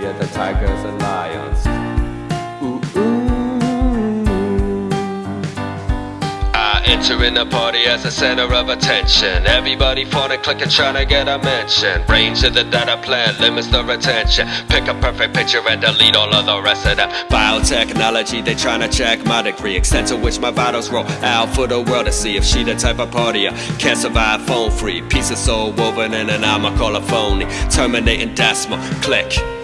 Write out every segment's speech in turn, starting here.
scarier than tigers and lions. Ooh, ooh. I enter in the party as the center of attention. Everybody phoning, clicking, trying to get a mention. Range of the data plan limits the retention. Pick a perfect picture and delete all of the rest of them. Biotechnology, they trying to check my degree. Extent to which my vitals roll out for the world to see. If she the type of partier, can't survive phone free. Piece of soul woven in and I'ma call a phony. Terminating decimal, click.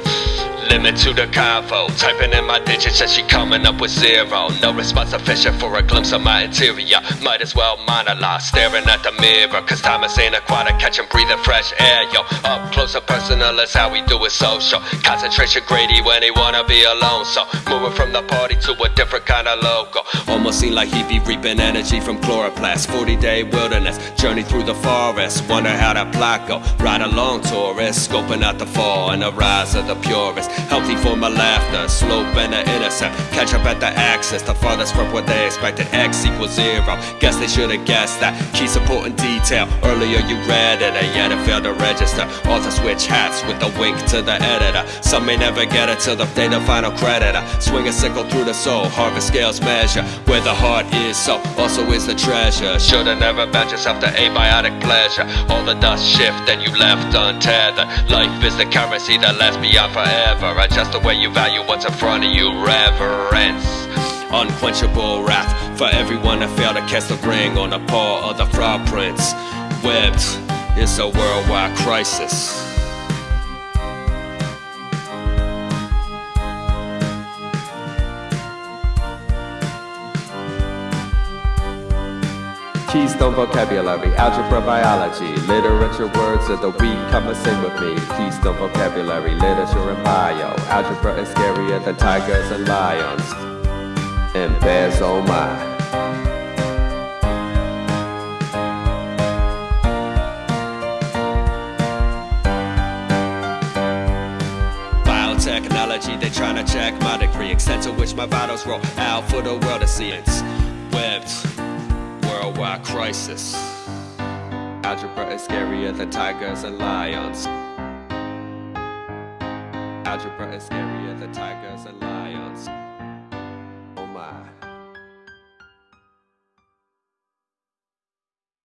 Limit to the convo. Typing in my digits and she coming up with zero. No response sufficient for a glimpse of my interior. Might as well monologue, staring at the mirror. Cause Thomas ain't aquatic, catching breathing fresh air, yo. Up close and personal is how we do it social. Concentration greedy when he wanna be alone. So moving from the party to a different kind of logo. Almost seem like he be reaping energy from chloroplast. 40 day wilderness, journey through the forest. Wonder how that block go. Ride along tourist, scoping out the fall and the rise of the purest. Healthy for my laughter, slope and the intercept. Catch up at the axis, the farthest from what they expected. X equals zero. Guess they should've guessed that. Key supporting detail. Earlier you read it, and yet it failed to register. Author switch hats with a wink to the editor. Some may never get it till the day the final creditor. Swing a sickle through the soul, harvest scales measure. Where the heart is, so also is the treasure. Should've never bound yourself to abiotic pleasure. All the dust shift and you left untethered. Life is the currency that lasts beyond forever. Adjust the way you value what's in front of you. Reverence. Unquenchable wrath for everyone that failed to cast the ring on the paw of the fraud prince. Webbed, it's a worldwide crisis. Keystone vocabulary, algebra, biology, literature, words of the week. Come and sing with me. Keystone vocabulary, literature and bio. Algebra is scarier than tigers and lions. And bears, oh my. Biotechnology, they trying to check my degree. Extent to which my vitals roll out for the world to see. It's webbed, worldwide crisis. Algebra is scarier than tigers and lions. Algebra is scarier than tigers and lions.